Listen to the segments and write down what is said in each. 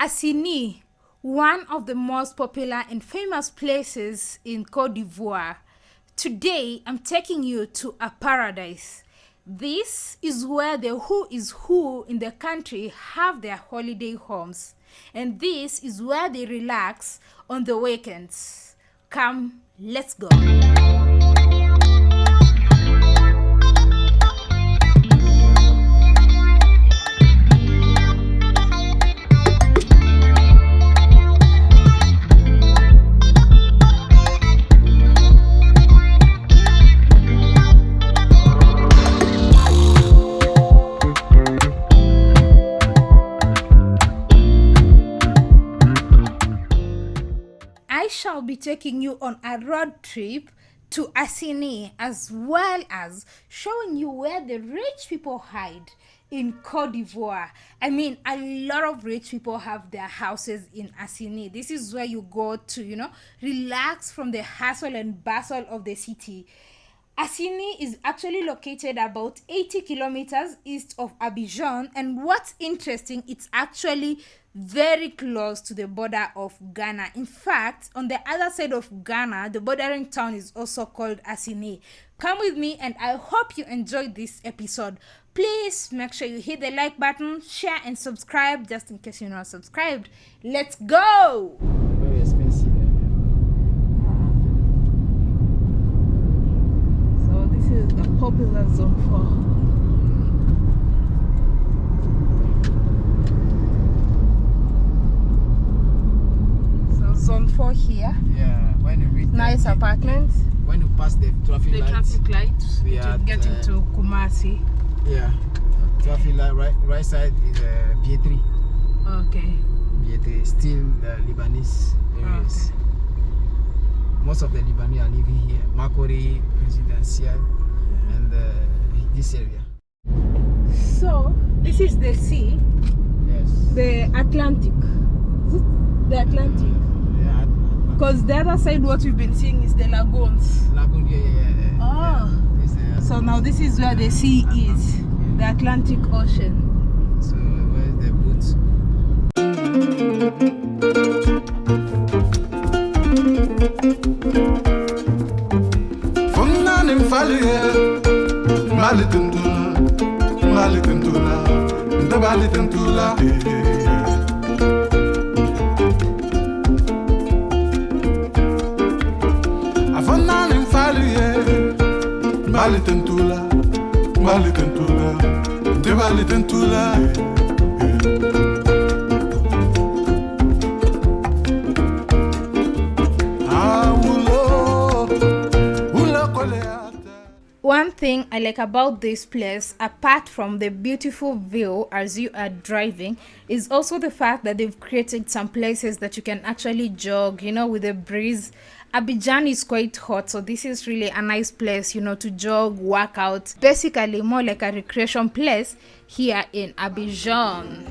Assini, one of the most popular and famous places in Cote d'Ivoire. Today, I'm taking you to a paradise. This is where the who is who in the country have their holiday homes. And this is where they relax on the weekends. Come, let's go. Be taking you on a road trip to Assini as well as showing you where the rich people hide in Cote d'Ivoire. I mean, a lot of rich people have their houses in Assini. This is where you go to, you know, relax from the hustle and bustle of the city. Assini is actually located about 80 kilometers east of Abidjan, and what's interesting, it's actually very close to the border of Ghana. In fact, on the other side of Ghana, the bordering town is also called Assini. Come with me, and I hope you enjoyed this episode. Please make sure you hit the like button, share, and subscribe just in case you're not subscribed. Let's go! Very expensive. So, this is the popular So zone 4 here. Yeah, when you reach Nice the, apartments. when you pass the traffic The lights, traffic lights We to are get at, uh, into Koumassi. yeah, traffic light right right side is uh, Biétry. Okay. Biétry still the Lebanese areas. Most of the Lebanese are living here. Marcory, Residential, and uh, this area. So this is the sea, Yes. the Atlantic. Is it the Atlantic? Yeah, Because the other side, what we've been seeing is the lagoons. Lagoon, yeah, yeah, yeah. yeah. Oh. Yeah, this, uh, So now this is where the sea is, the Atlantic Ocean. So where's the boots? Fumnani mfalie Ndabali tentula, ndabali tentula, ndabali tentula. Avona nimfaluye, ndabali tentula, ndabali tentula, ndabali tentula. One thing I like about this place, apart from the beautiful view as you are driving, is also the fact that they've created some places that you can actually jog, you know, with the breeze. Abidjan is quite hot, so this is really a nice place, you know, to jog, work out. Basically, more like a recreation place here in Abidjan.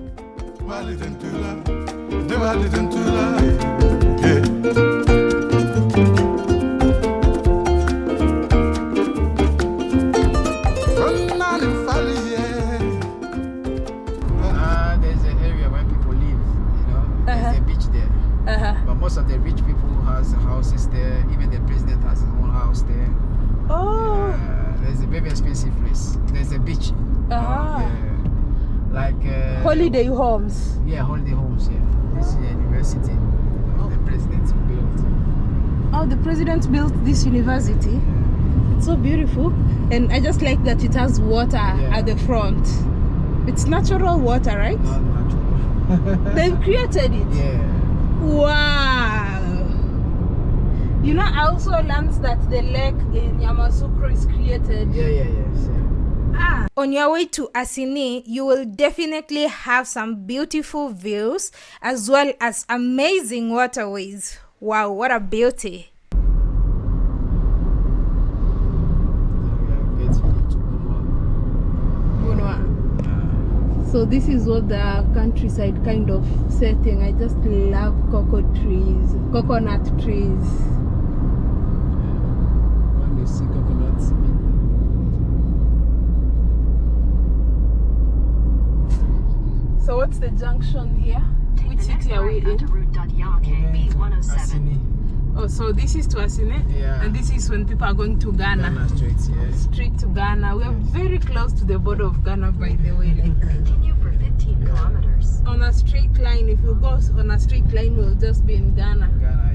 But most of the rich people has houses there. Even the president has his own house there. Oh, Uh, there's a very expensive place. There's a beach. Uh-huh. yeah. Like uh, holiday homes. Yeah, holiday homes. Yeah, this is a university. The president built. Oh, the president built this university. Yeah. It's so beautiful, and I just like that it has water Yeah. at the front. It's natural water, right? Not natural. They've created it. yeah. Wow. You know, I also learned that the lake in Yamoussoukro is created. Yeah, yeah, yes. Yeah. Ah. On your way to Assini, you will definitely have some beautiful views as well as amazing waterways. Wow, what a beauty! Now we are getting to Gunwa. Uh, So this is what the countryside kind of setting. I just love cocoa trees, coconut trees. when you see coconuts, So what's the junction here? Take Which city Arriva to route.yake B107. Assini. Oh, so this is to Assini? Yeah. And this is when people are going to Ghana. Ghana Street, yes. Straight to Ghana. We are very close to the border of Ghana, by the way. Like Continue for 15 kilometers. on a straight line, if you go on a straight line, we'll just be in Ghana. Ghana,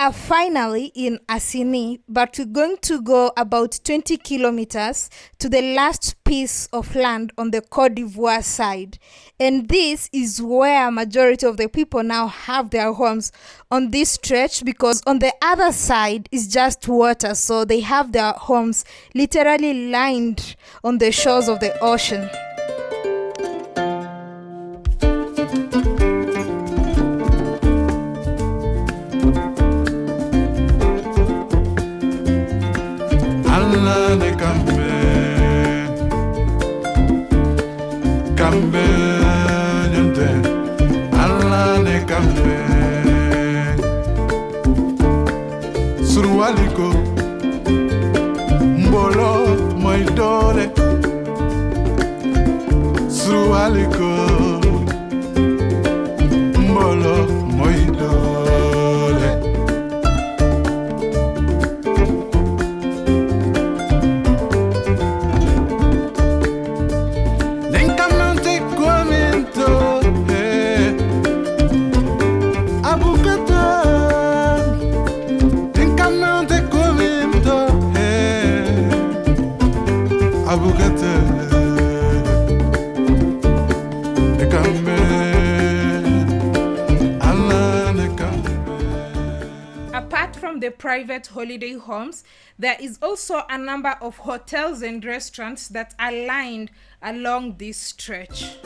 are finally in Assini, but we're going to go about 20 kilometers to the last piece of land on the Cote d'Ivoire side. And this is where majority of the people now have their homes on this stretch because on the other side is just water. So they have their homes literally lined on the shores of the ocean. Surwaliko mbolo moy dole surwaliko private holiday homes, there is also a number of hotels and restaurants that are lined along this stretch.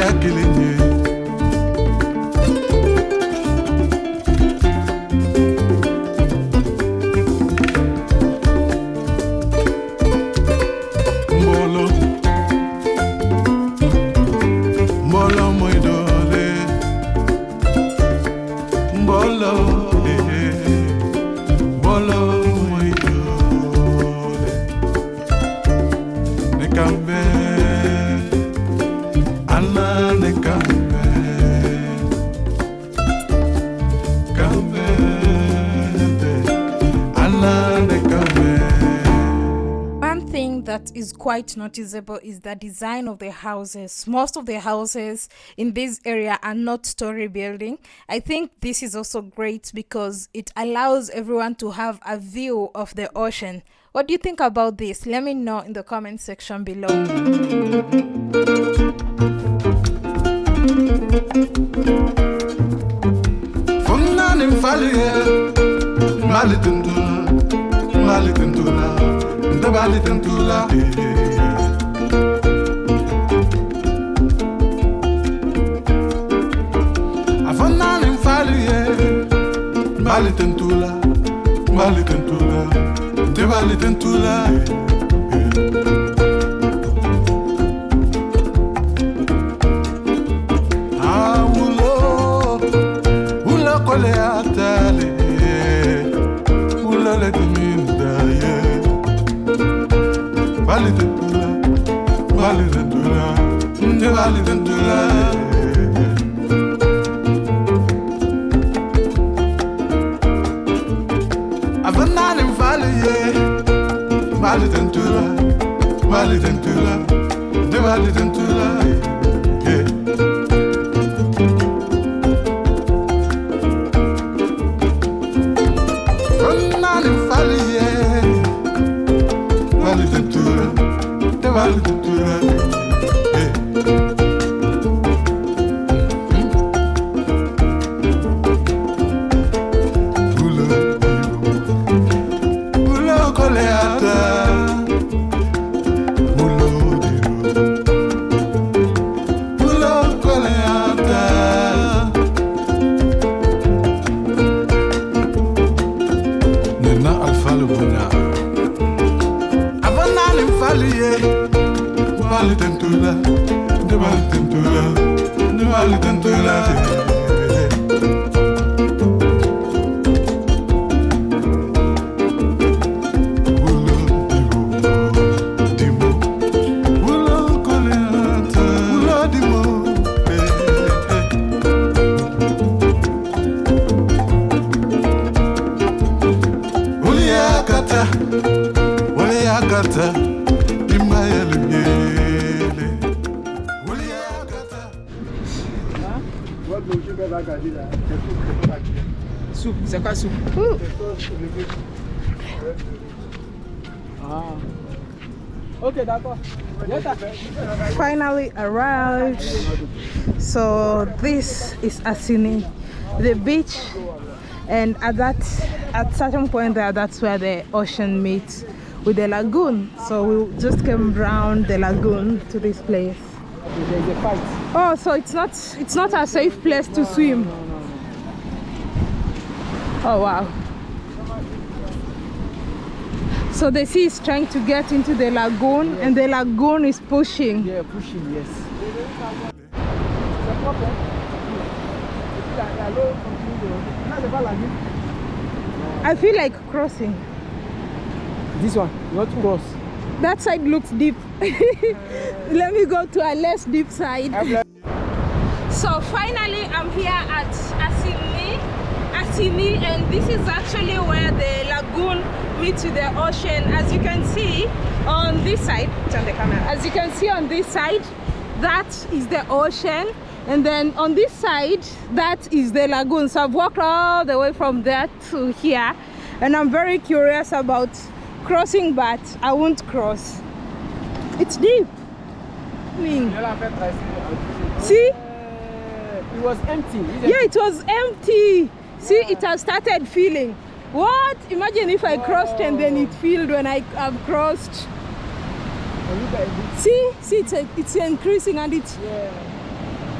Aja kilinye Mbolo Mbolo muy is quite noticeable is the design of the houses. Most of the houses in this area are not story building. I think this is also great because it allows everyone to have a view of the ocean. What do you think about this? Let me know in the comment section below. Mali tentula Mali tentula Ndabali tentula eh. Awulo Ula kole atale Ula le diminda eh. ye bali tentula Avanani Bali tentula Nde bali tentula Yeah tentula Ndebali tentula Ndebali tentula Wale akata, wale akata Soupe, c'est quoi soupe Ah. Ok, d'accord. Finally arrived. So this is Assini, the beach, and at that at certain point there, that's where the ocean meets with the lagoon. So we just came round the lagoon to this place. There's a fight. Oh, so it's not it's not a safe place to swim. Oh wow. So the sea is trying to get into the lagoon and the lagoon is pushing. Yeah, pushing, yes. I feel like crossing. This one, not cross. That side looks deep. Let me go to a less deep side. So finally I'm here at Assini, Assini and this is actually where the lagoon meets the ocean. As you can see on this side, turn the camera. As you can see on this side, that is the ocean and then on this side, that is the lagoon. So I've walked all the way from there to here and I'm very curious about crossing but I won't cross. It's deep. I mean, See? Uh, it was empty. Yeah, it was empty. See, it has started filling. What? Imagine if I crossed and then it filled when I have crossed. And look at it. See, see, it's, it's increasing and it's. Yeah.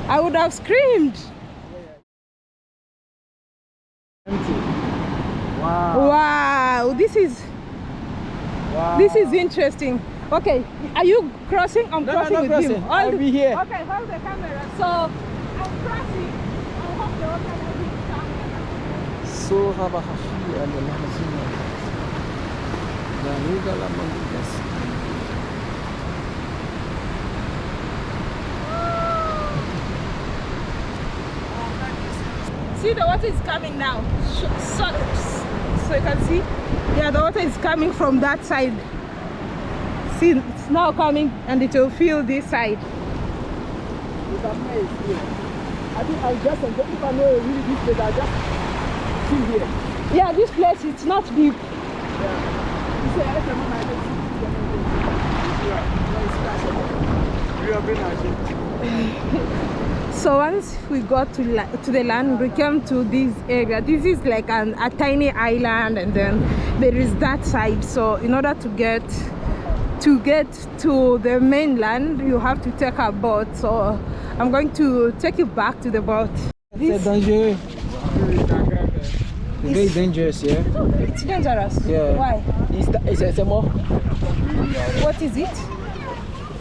I would have screamed. Empty. Wow. Wow, this is Wow. this is interesting. Okay, are you crossing? I'm No, no, crossing no with crossing. him. I'll be here. Okay, hold the camera. So I'm crossing. I hope the water will be camera. Sura bahashi al-mahzina. Danuga la mangas. See the water is coming now. Sh- So, you can see, yeah, the water is coming from that side. see it's now coming and it will fill this side. I think I'll just enjoy if I know really this place, I'll just chill here. Yeah, this place it's not deep. You say, I can I can see You have been So once we got to to the land, we came to this area. This is like an, a tiny island, and then there is that side. So in order to get to get to the mainland, you have to take a boat. So I'm going to take you back to the boat. C'est dangereux. Very dangerous, yeah. It's dangerous. Yeah. Why? It's, it's, c'est mort. What is it?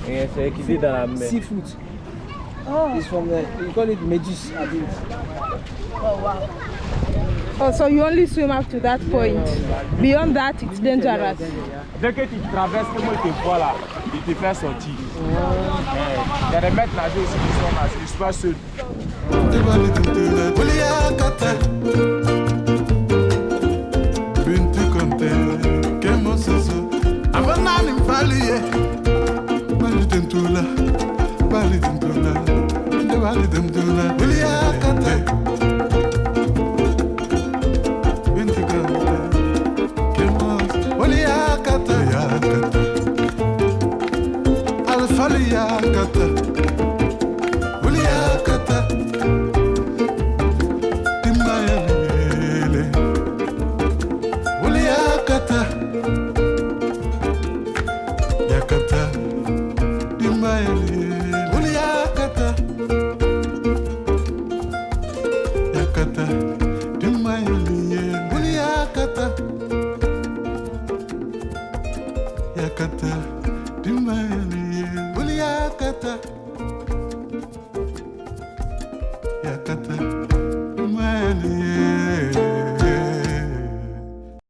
C'est équidé dans. Um, Seafood. Oh, It's from the, you call it Medus abuse. oh, wow. Oh, so you only swim up to that point. Beyond that, it's dangerous. Dès que tu traverses, comme il te voit là, il te fait sortir. Il y a des maîtres nageurs aussi qui sont là, je suis pas seul.